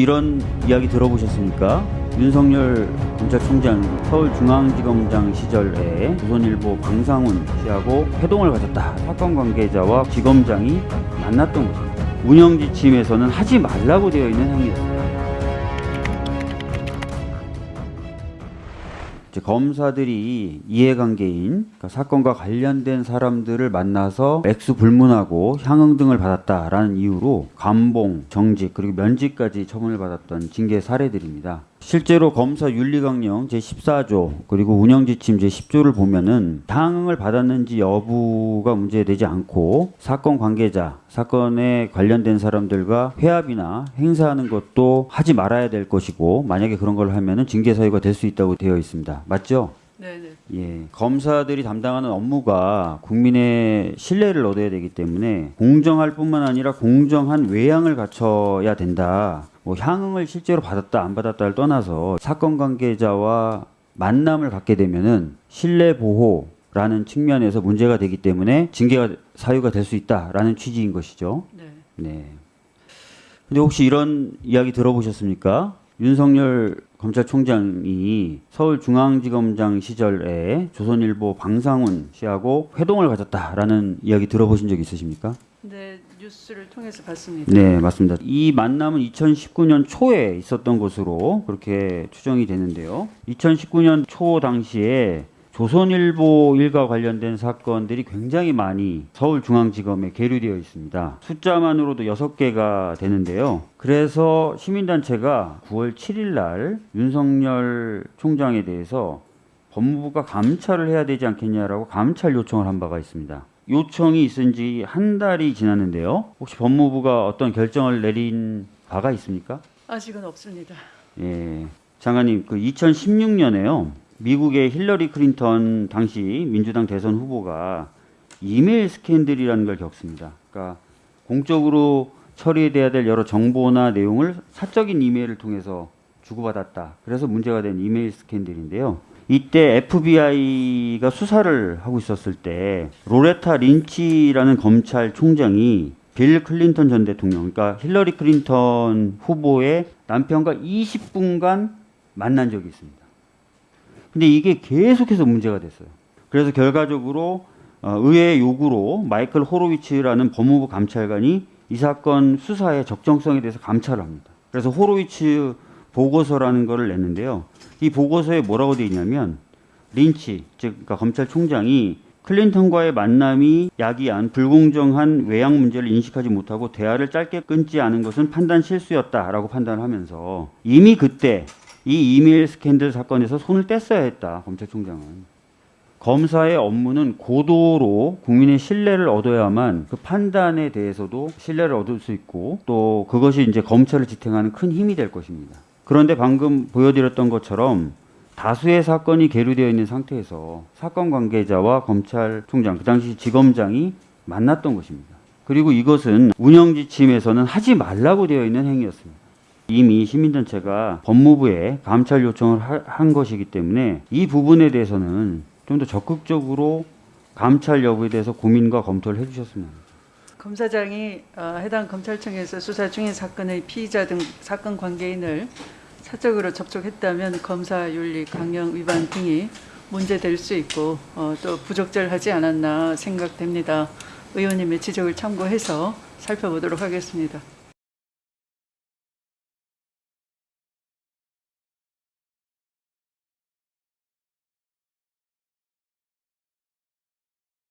이런 이야기 들어보셨습니까? 윤석열 검찰총장 서울중앙지검장 시절에 조선일보 방상훈 씨하고 회동을 가졌다. 사건 관계자와 지검장이 만났던 것입니다. 운영 지침에서는 하지 말라고 되어 있는 행위였습니다. 검사들이 이해관계인 그러니까 사건과 관련된 사람들을 만나서 액수 불문하고 향응 등을 받았다라는 이유로 감봉, 정직 그리고 면직까지 처분을 받았던 징계 사례들입니다. 실제로 검사 윤리강령 제14조 그리고 운영지침 제10조를 보면은 향응을 받았는지 여부가 문제되지 않고 사건 관계자, 사건에 관련된 사람들과 회합이나 행사하는 것도 하지 말아야 될 것이고 만약에 그런 걸 하면은 징계 사유가 될 수 있다고 되어 있습니다. 맞죠? 네네. 예, 검사들이 담당하는 업무가 국민의 신뢰를 얻어야 되기 때문에 공정할 뿐만 아니라 공정한 외양을 갖춰야 된다. 뭐 향응을 실제로 받았다 안 받았다를 떠나서 사건 관계자와 만남을 갖게 되면은 신뢰 보호 라는 측면에서 문제가 되기 때문에 징계가 사유가 될 수 있다라는 취지인 것이죠. 네. 네. 근데 혹시 이런 이야기 들어보셨습니까? 윤석열 검찰총장이 서울중앙지검장 시절에 조선일보 방상훈 씨하고 회동을 가졌다라는 이야기 들어보신 적 있으십니까? 네 뉴스를 통해서 봤습니다. 네, 맞습니다. 이 만남은 2019년 초에 있었던 것으로 그렇게 추정이 되는데요. 2019년 초 당시에 조선일보 일과 관련된 사건들이 굉장히 많이 서울중앙지검에 계류되어 있습니다. 숫자만으로도 6개가 되는데요. 그래서 시민단체가 9월 7일 날 윤석열 총장에 대해서 법무부가 감찰을 해야 되지 않겠냐라고 감찰 요청을 한 바가 있습니다. 요청이 있은 지 한 달이 지났는데요. 혹시 법무부가 어떤 결정을 내린 바가 있습니까? 아직은 없습니다. 예. 장관님, 그 2016년에요. 미국의 힐러리 클린턴 당시 민주당 대선 후보가 이메일 스캔들이라는 걸 겪습니다. 그러니까 공적으로 처리돼야 될 여러 정보나 내용을 사적인 이메일을 통해서 주고받았다. 그래서 문제가 된 이메일 스캔들인데요. 이때 FBI가 수사를 하고 있었을 때 로레타 린치라는 검찰총장이 빌 클린턴 전 대통령, 그러니까 힐러리 클린턴 후보의 남편과 20분간 만난 적이 있습니다. 근데 이게 계속해서 문제가 됐어요. 그래서 결과적으로 어, 의회의 요구로 마이클 호로위츠라는 법무부 감찰관이 이 사건 수사의 적정성에 대해서 감찰을 합니다. 그래서 호로위츠 보고서라는 거를 냈는데요. 이 보고서에 뭐라고 되어 있냐면 린치, 즉 그러니까 검찰총장이 클린턴과의 만남이 야기한 불공정한 외양 문제를 인식하지 못하고 대화를 짧게 끊지 않은 것은 판단 실수였다라고 판단을 하면서 이미 그때 이 이메일 스캔들 사건에서 손을 뗐어야 했다 검찰총장은 검사의 업무는 고도로 국민의 신뢰를 얻어야만 그 판단에 대해서도 신뢰를 얻을 수 있고 또 그것이 이제 검찰을 지탱하는 큰 힘이 될 것입니다. 그런데 방금 보여드렸던 것처럼 다수의 사건이 계류되어 있는 상태에서 사건 관계자와 검찰총장, 그 당시 지검장이 만났던 것입니다. 그리고 이것은 운영 지침에서는 하지 말라고 되어 있는 행위였습니다. 이미 시민단체가 법무부에 감찰 요청을 하- 한 것이기 때문에 이 부분에 대해서는 좀 더 적극적으로 감찰 여부에 대해서 고민과 검토를 해주셨으면 합니다. 검사장이 어, 해당 검찰청에서 수사 중인 사건의 피의자 등 사건 관계인을 사적으로 접촉했다면 검사 윤리 강령 위반 등이 문제될 수 있고 어, 또 부적절하지 않았나 생각됩니다. 의원님의 지적을 참고해서 살펴보도록 하겠습니다.